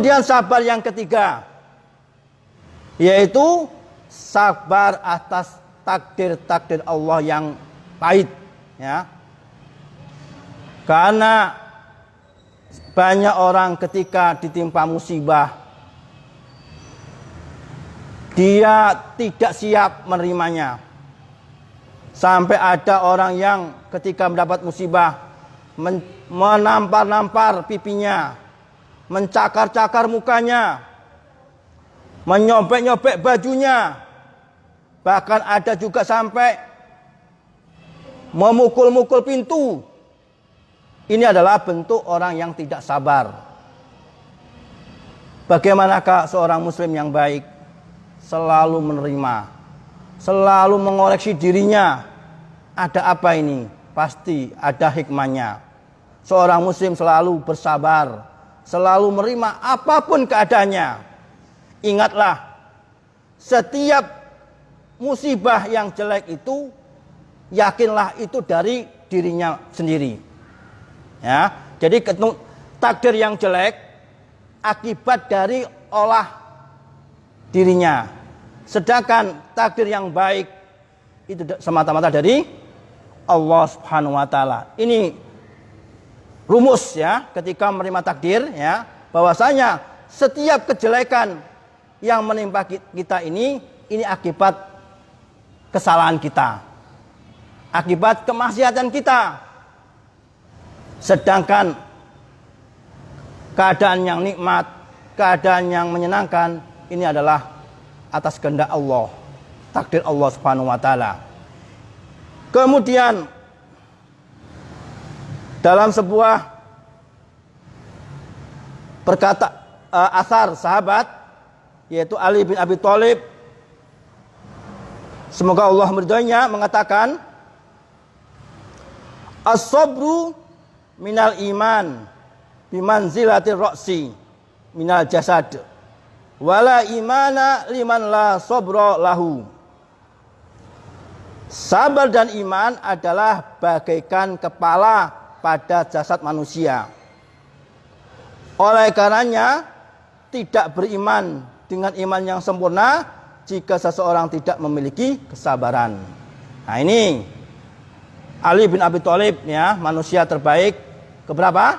Kemudian sabar yang ketiga yaitu sabar atas takdir-takdir Allah yang pahit ya. Karena banyak orang ketika ditimpa musibah dia tidak siap menerimanya. Sampai ada orang yang ketika mendapat musibah menampar-nampar pipinya, mencakar-cakar mukanya, menyobek-nyobek bajunya. Bahkan ada juga sampai memukul-mukul pintu. Ini adalah bentuk orang yang tidak sabar. Bagaimanakah seorang muslim yang baik selalu menerima, selalu mengoreksi dirinya. Ada apa ini? Pasti ada hikmahnya. Seorang muslim selalu bersabar, selalu menerima apa pun keadaannya. Ingatlah, setiap musibah yang jelek itu yakinlah itu dari dirinya sendiri. Ya, jadi takdir yang jelek akibat dari olah dirinya. Sedangkan takdir yang baik itu semata-mata dari Allah Subhanahu wa taala. Ini rumus ya ketika menerima takdir ya bahwasanya setiap kejelekan yang menimpa kita ini ini akibat kesalahan kita. Akibat kemaksiatan kita. Sedangkan keadaan yang nikmat, keadaan yang menyenangkan ini adalah atas kehendak Allah, takdir Allah Subhanahu wa taala. Kemudian dalam sebuah perkata uh, asar sahabat yaitu Ali bin Abi Thalib. Semoga Allah meridhoinya mengatakan as-sabru minal iman bimanzilatir roksi minal jasad. Wala imana liman la sobro lahu. Sabar dan iman adalah bagaikan kepala pada jasad manusia oleh karenanya tidak beriman dengan iman yang sempurna jika seseorang tidak memiliki kesabaran nah ini Ali bin Abi Thalib ya manusia terbaik Keberapa?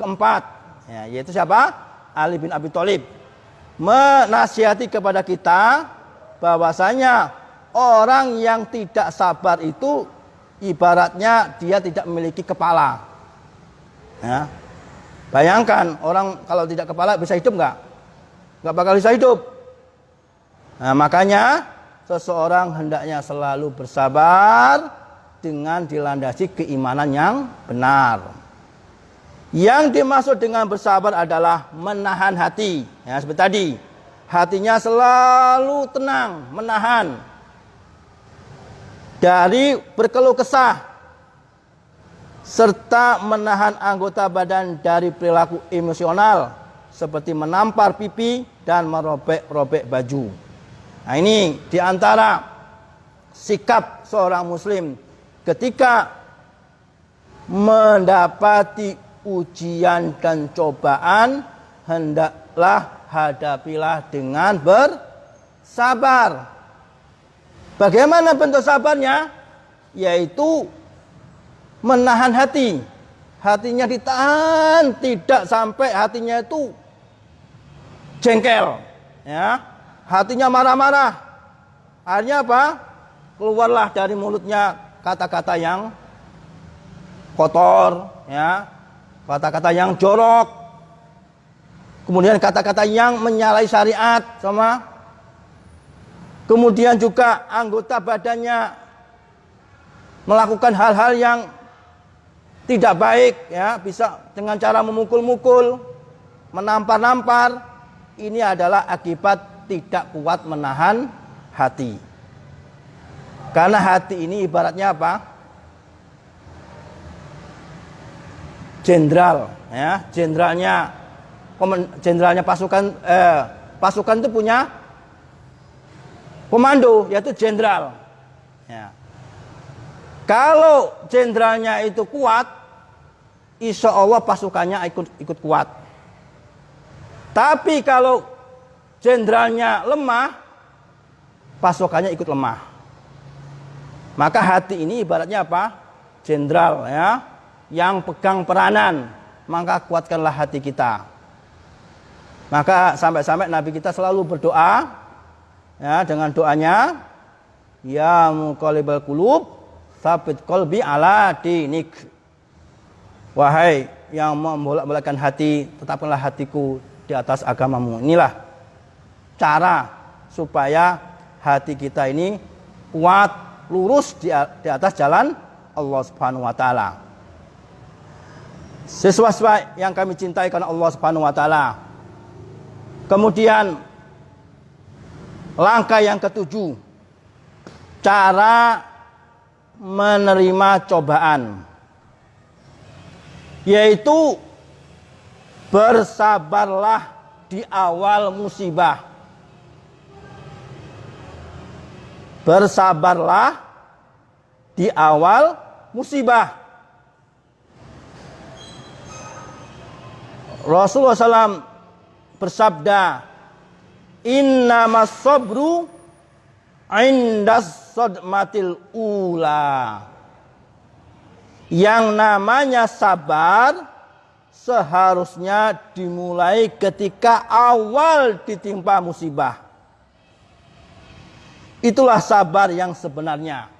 Keempat. Ya, yaitu siapa? Ali bin Abi Thalib. Menasihati kepada kita bahwasanya orang yang tidak sabar itu ibaratnya dia tidak memiliki kepala. Ya. Bayangkan orang kalau tidak kepala bisa hidup nggak? Nggak bakal bisa hidup. Nah, makanya seseorang hendaknya selalu bersabar dengan dilandasi keimanan yang benar. Yang dimaksud dengan bersabar adalah menahan hati. Ya, seperti tadi. Hatinya selalu tenang, menahan. Dari berkeluh kesah. Serta menahan anggota badan dari perilaku emosional. Seperti menampar pipi dan merobek-robek baju. Nah ini di antara sikap seorang muslim ketika mendapati ujian dan cobaan hendaklah hadapilah dengan bersabar. Bagaimana bentuk sabarnya? Yaitu menahan hati. Hatinya ditahan, tidak sampai hatinya itu jengkel, ya. Hatinya marah-marah. Akhirnya apa? Keluarlah dari mulutnya kata-kata yang kotor, ya kata-kata yang jorok, kemudian kata-kata yang menyalahi syariat sama kemudian juga anggota badannya melakukan hal-hal yang tidak baik ya bisa dengan cara memukul-mukul menampar-nampar. Ini adalah akibat tidak kuat menahan hati. Karena hati ini ibaratnya apa? Jenderal ya jenderalnya jenderalnya pasukan eh, pasukan itu punya komando yaitu jenderal ya kalau jenderalnya itu kuat insya Allah pasukannya ikut ikut kuat Tapi kalau jenderalnya lemah, pasokannya ikut lemah. Maka hati ini ibaratnya apa? Jenderal ya, yang pegang peranan. Maka kuatkanlah hati kita. Maka sampai-sampai Nabi kita selalu berdoa ya dengan doanya ya muqallibal qulub sabit qalbi ala dinik. Wahai yang membolak-balikkan hati, tetapkanlah hatiku di atas agamamu. Inilah cara supaya hati kita ini kuat, lurus di, di atas jalan Allah Subhanahu wa taala. Sesuatu yang kami cintai karena Allah Subhanahu wa taala. Kemudian langkah yang ketujuh cara menerima cobaan yaitu bersabarlah di awal musibah. bersabarlah di awal musibah. Rasulullah SAW bersabda, Inna sabru indas sodmatil ula. Yang namanya sabar seharusnya dimulai ketika awal ditimpa musibah. Itulah sabar yang sebenarnya.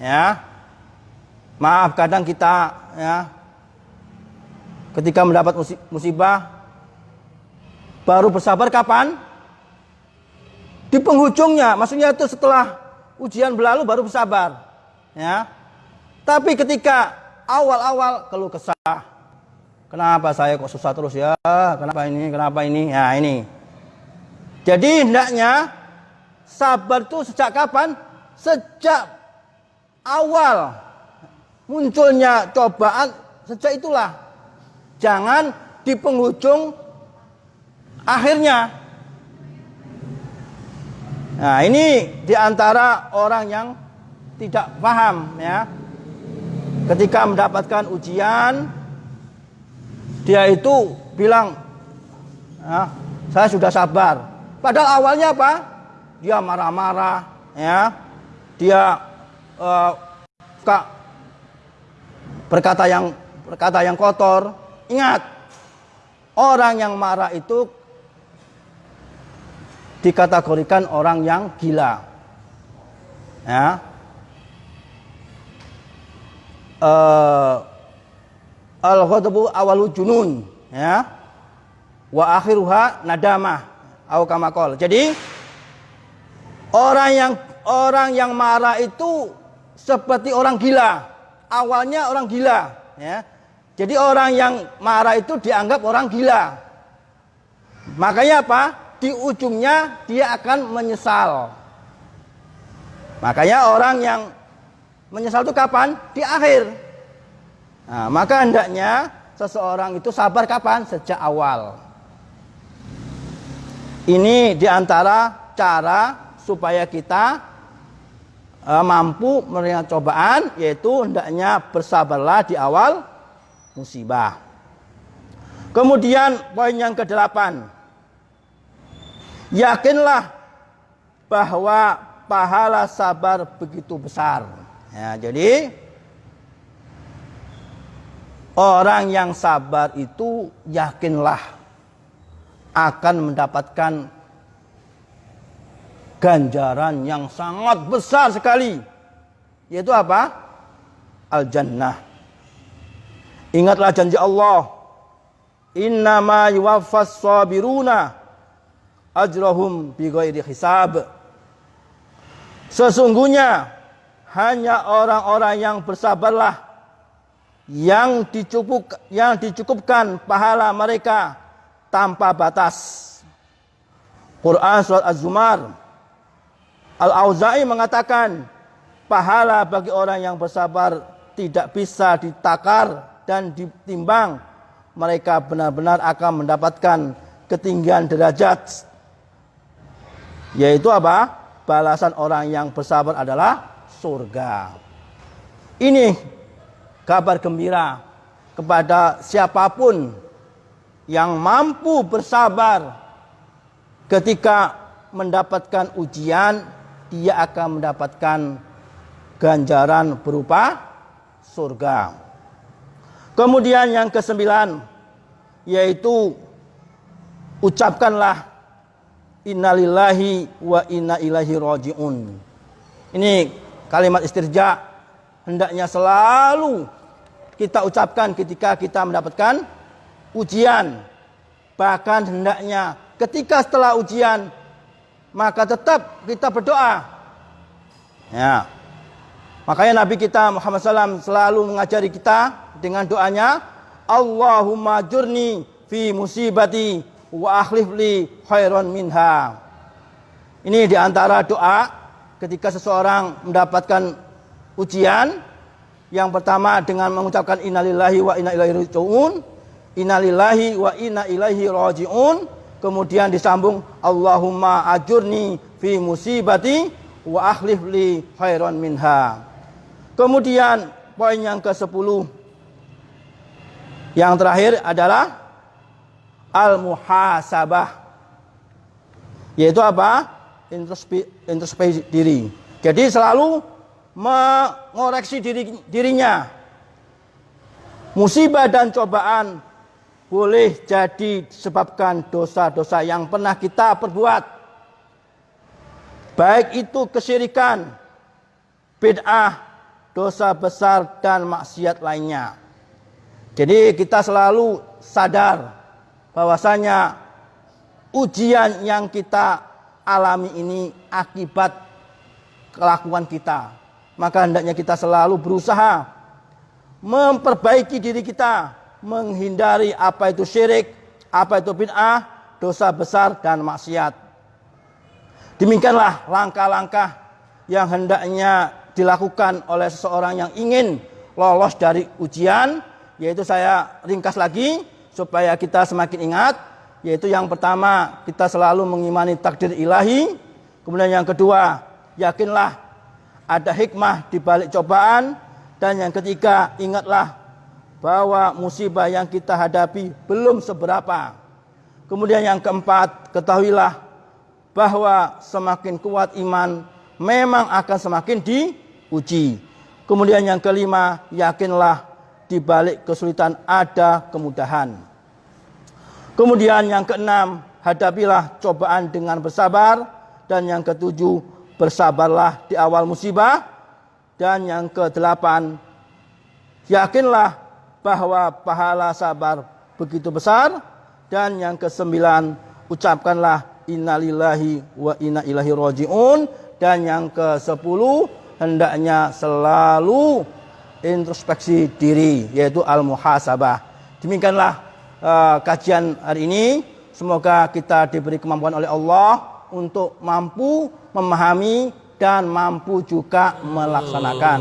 Ya. Maaf kadang kita ya ketika mendapat musibah baru bersabar kapan? Di penghujungnya, maksudnya itu setelah ujian berlalu baru bersabar. Ya. Tapi ketika awal-awal keluh kesah, kenapa saya kok susah terus ya? Kenapa ini? Kenapa ini? Ya ini. Jadi hendaknya Sabar itu sejak kapan? Sejak awal munculnya cobaan, sejak itulah. Jangan di penghujung akhirnya. Nah, ini di antara orang yang tidak paham ya. Ketika mendapatkan ujian, dia itu bilang, ah, saya sudah sabar. Padahal awalnya apa? dia marah-marah, ya, dia uh, kak berkata yang berkata yang kotor. Ingat, orang yang marah itu dikategorikan orang yang gila. Ya. Uh, Al-ghadabu awalu junun, ya. Wa akhiruha nadamah. Au Jadi Orang yang orang yang marah itu seperti orang gila. Awalnya orang gila, ya. Jadi orang yang marah itu dianggap orang gila. Makanya apa? Di ujungnya dia akan menyesal. Makanya orang yang menyesal itu kapan? Di akhir. Nah, maka hendaknya seseorang itu sabar kapan? Sejak awal. Ini di antara cara supaya kita uh, mampu menerima cobaan yaitu hendaknya bersabarlah di awal musibah. Kemudian poin yang kedelapan. Yakinlah bahwa pahala sabar begitu besar. Ya, jadi orang yang sabar itu yakinlah akan mendapatkan ganjaran yang sangat besar sekali. Yaitu apa? Al-Jannah. Ingatlah janji Allah. Innama yuwaffas sabiruna ajrahum bighairi hisab. Sesungguhnya hanya orang-orang yang bersabarlah yang dicukup yang dicukupkan pahala mereka tanpa batas. Quran surat Az-Zumar Al-Auza'i mengatakan pahala bagi orang yang bersabar tidak bisa ditakar dan ditimbang. Mereka benar-benar akan mendapatkan ketinggian derajat. Yaitu apa? Balasan orang yang bersabar adalah surga. Ini kabar gembira kepada siapa pun yang mampu bersabar ketika mendapatkan ujian, dia akan mendapatkan ganjaran berupa surga. Kemudian yang kesembilan yaitu ucapkanlah innalillahi wa inna ilaihi rajiun. Ini kalimat istirja hendaknya selalu kita ucapkan ketika kita mendapatkan ujian. Bahkan hendaknya ketika setelah ujian maka tetap kita berdoa. Ya. Makanya Nabi kita Muhammad SAW selalu mengajari kita dengan doanya Allahumma jurni fi musibati wa akhlif li khairan minha. Ini di antara doa ketika seseorang mendapatkan ujian. Yang pertama dengan mengucapkan innalillahi wa inna ilaihi rajiun. Innalillahi wa inna ilaihi rajiun. Kemudian disambung Allahumma ajurni fi musibati wa akhlif li khairan minha. Kemudian poin yang ke-10 yang terakhir adalah al-muhasabah. Yaitu apa? Introspeksi, introspeksi diri. Jadi selalu mengoreksi diri, dirinya. Musibah dan cobaan boleh jadi disebabkan dosa-dosa yang pernah kita perbuat. Baik itu kesyirikan, bid'ah, dosa besar dan maksiat lainnya. Jadi kita selalu sadar bahwasanya ujian yang kita alami ini akibat kelakuan kita. Maka hendaknya kita selalu berusaha memperbaiki diri kita, menghindari apa itu syirik, apa itu bid'ah, dosa besar dan maksiat. Demikianlah langkah-langkah yang hendaknya dilakukan oleh seseorang yang ingin lolos dari ujian, yaitu saya ringkas lagi supaya kita semakin ingat yaitu yang pertama kita selalu mengimani takdir ilahi. Kemudian yang kedua yakinlah ada hikmah di balik cobaan. Dan yang ketiga ingatlah bahwa musibah yang kita hadapi belum seberapa. Kemudian yang keempat ketahuilah bahwa semakin kuat iman memang akan semakin diuji. Kemudian yang kelima yakinlah di balik kesulitan ada kemudahan. Kemudian yang keenam, hadapilah cobaan dengan bersabar. Dan yang ketujuh, bersabarlah di awal musibah. Dan yang kedelapan, yakinlah bahwa pahala sabar begitu besar. Dan yang kesembilan, ucapkanlah innalillahi wa inna ilahi roji'un. Dan yang kesepuluh, hendaknya selalu introspeksi diri yaitu al-muhasabah. Demikianlah uh, kajian hari ini. Semoga kita diberi kemampuan oleh Allah untuk mampu memahami dan mampu juga melaksanakan.